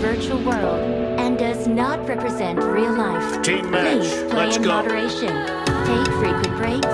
virtual world and does not represent real life. Team match. Please play Let's in go. moderation, take frequent breaks,